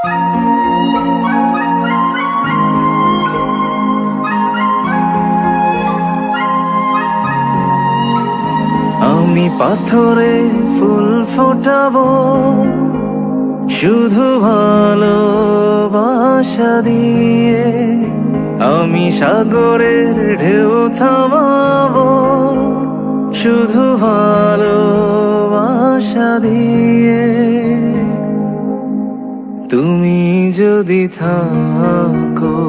আমি পাথরে ফুল ফোটাবো শুধু ভালোবাসা দিয়ে। আমি সাগরের ঢেউ থামাবো শুধু ভালোবাসা দিয়ে। তুমি যদি থাকো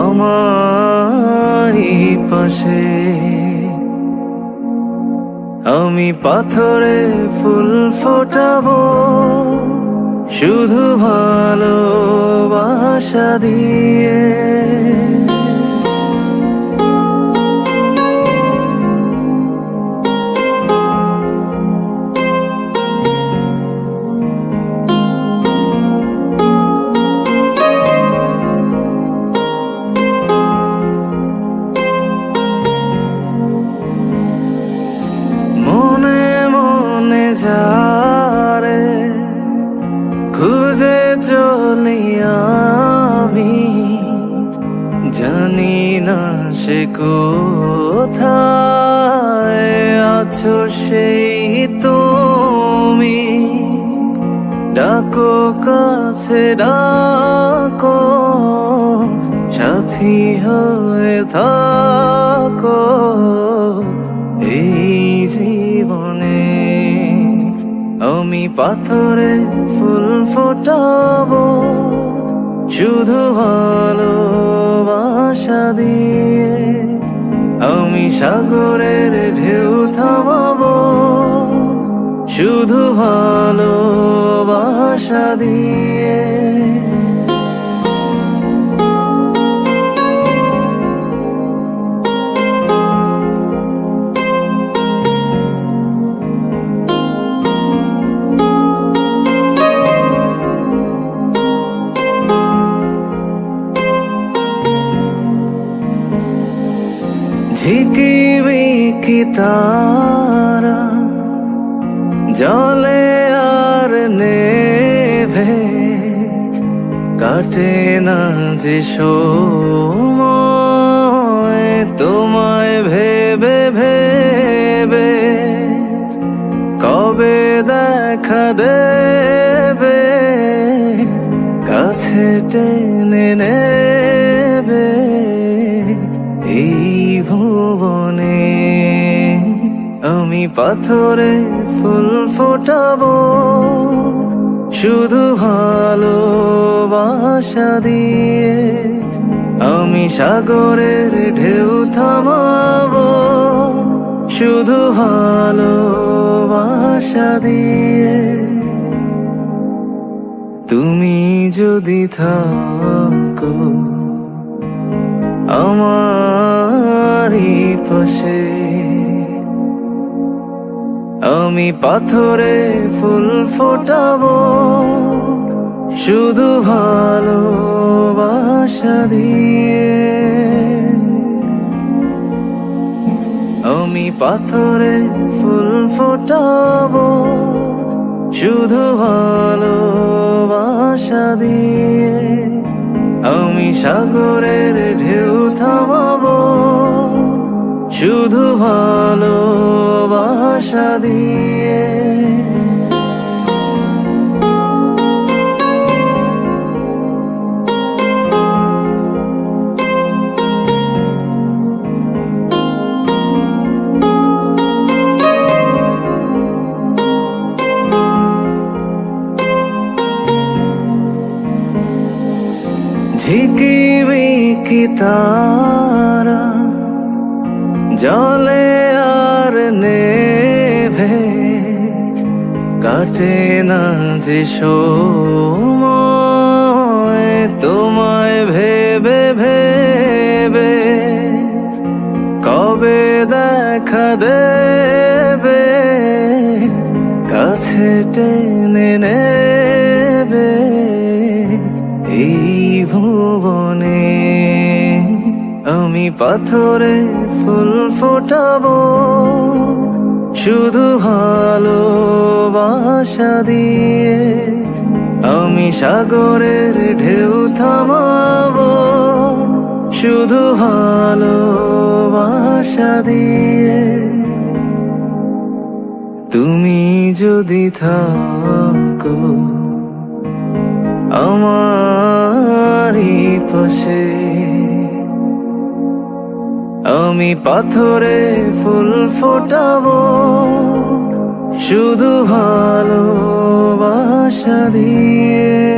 আমারই পাশে আমি পাথরে ফুল ফোটাবো শুধু ভালোবাসা দিয়ে। খুঁজে চলি আমি, জানি না সে কোথায় আছো সেই তুমি। ডাকো কাছে, ডাকো, সাথী হয়ে থাকো। এই জীবনে আমি পাথরে ফুল ফোটাবো শুধু ভালোবাসা দিয়ে আমি সাগরের ঢেউ থামাবো শুধু ভালোবাসা দিয়ে। ঝিকিমিকি তারা জলে আর নেভে কাটে না যে সময়, তোমায় ভেবে ভেবে কবে দেখা দেবে? কাছে টেনে নেবে আমি পাথরে ফুল ফোটাবো, শুধু ভালোবাসা দিয়ে আমি সাগরের ঢেউ থামাবো, শুধু ভালোবাসা দিয়ে। তুমি যদি থাকো আমারই পাশে আমি পাথরে ফুল ফোটাবো, শুধু ভালোবাসা দিয়ে। আমি পাথরে ফুল ফোটাবো, শুধু ভালোবাসা দিয়ে। আমি সাগরের ঢেউ থামাবো, শুধু ভালোবাসা দিয়ে। তারা জলে আর নেভে কাটে না যে তোমায় ভেবে ভেবে কবে দেখা দেবে? কাছে টেনে নেবে এই ভুবনে। আমি পাথরে ফুল ফোটাবো শুধু ভালোবাসা দিয়ে আমি সাগরের ঢেউ থামাবো। শুধু ভালোবাসা দিয়ে তুমি যদি থাকো আমারই পাশে। আমি পাথরে ফুল ফোটাব শুধু ভালোবাসা দিয়ে।